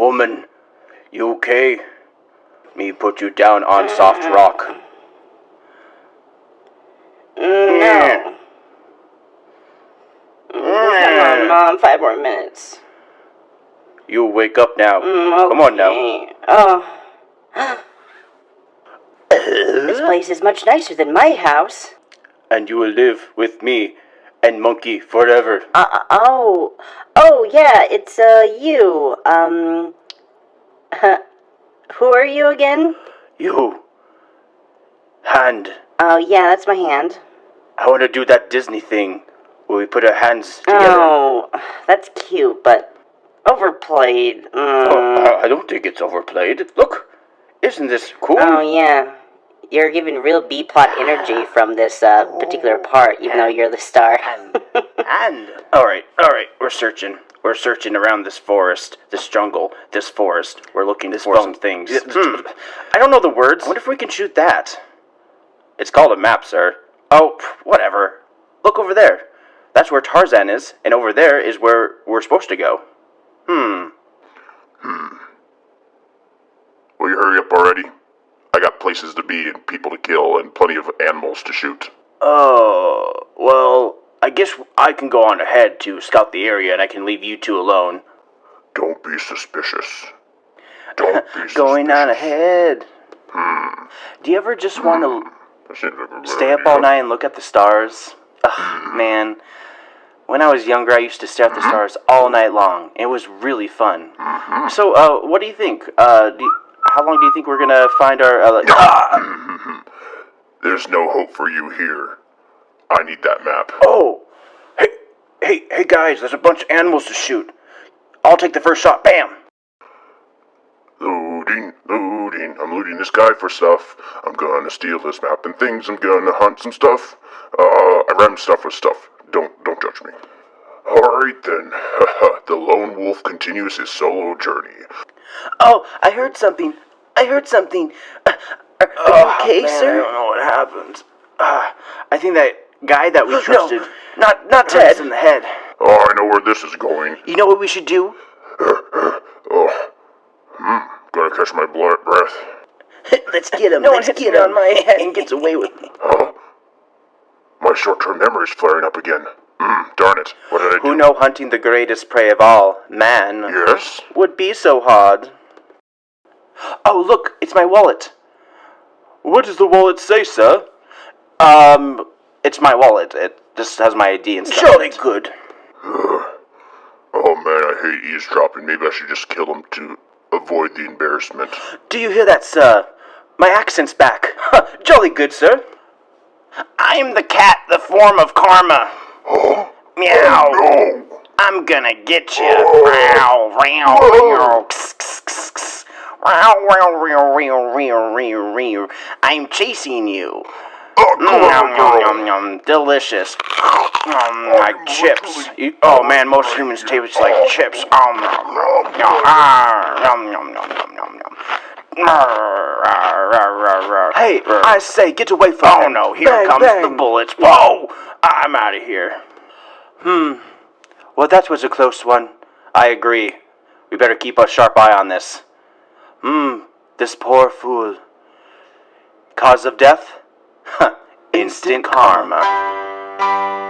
Woman, you okay? Me put you down on soft rock. No. Come on, Mom. Five more minutes. You wake up now. Mm, Come on now. Oh. this place is much nicer than my house. And you will live with me and Monkey forever. Uh, uh, oh. Oh, yeah, it's, uh, you. Um. who are you again? You. Hand. Oh, yeah, that's my hand. I want to do that Disney thing where we put our hands together. Oh, that's cute, but overplayed. Mm. Oh, I- I don't think it's overplayed. Look, isn't this cool? Oh yeah, you're giving real B plot energy from this uh, particular part, even though you're the star. And all right, all right, we're searching. We're searching around this forest, this jungle, this forest. We're looking for some things. Hmm. I don't know the words. I wonder if we can shoot that. It's called a map, sir. Oh, whatever. Look over there. That's where Tarzan is, and over there is where we're supposed to go. Hmm. Will you hurry up already? I got places to be and people to kill and plenty of animals to shoot. Oh, well, I guess I can go on ahead to scout the area, and I can leave you two alone. Don't be suspicious. Don't be Going on ahead. Hmm. Do you ever just want to That seems like a good stay up all night and look at the stars? Ugh, man. When I was younger, I used to stare at the stars all night long. It was really fun. So, uh, what do you think? Uh, do you- how long do you think we're gonna find our? Uh, like-! There's no hope for you here. I need that map. Oh, hey, hey, hey, guys! There's a bunch of animals to shoot. I'll take the first shot. Bam! Looting, looting. I'm looting this guy for stuff. I'm gonna steal this map and things. I'm gonna hunt some stuff. Uh, I ram stuff with stuff. Don't, don't judge me. Alright then. the lone wolf continues his solo journey. Oh, I heard something. I heard something. Uh, are, are you okay, sir? I don't know what happened. Uh, I think that guy that we trusted. No, not not Ted. in the head. Oh, I know where this is going. You know what we should do? Oh, hmm. Gotta catch my blood breath. Let's get him. no Let's one hits get me him. on my head and gets away with me. Huh? My short-term memory's flaring up again. Hmm. Darn it. What did I do? Who know hunting the greatest prey of all, man, Yes. would be so hard? Oh, look, it's my wallet. What does the wallet say, sir? Um, it's my wallet. It just has my ID and stuff. Surely good. Oh man, I hate eavesdropping. Maybe I should just kill him to avoid the embarrassment. Do you hear that, sir? My accent's back. Jolly good, sir. I'm the cat, the form of karma. Oh, Meow. no! I'm gonna get you. Meow, meow, meow. I'm chasing you. Oh, Nom, nom, nom, nom, delicious. Um, like chips. You- oh man, most humans taste like chips. Um, nom, nom, nom. Ah, nom, nom, nom, nom. Hey, I say, get away from Oh no, here comes the bullets. Whoa! I'm out of here. Hmm. Well, that was a close one. I agree. We better keep a sharp eye on this. Hmm. This poor fool. Cause of death? Instant karma.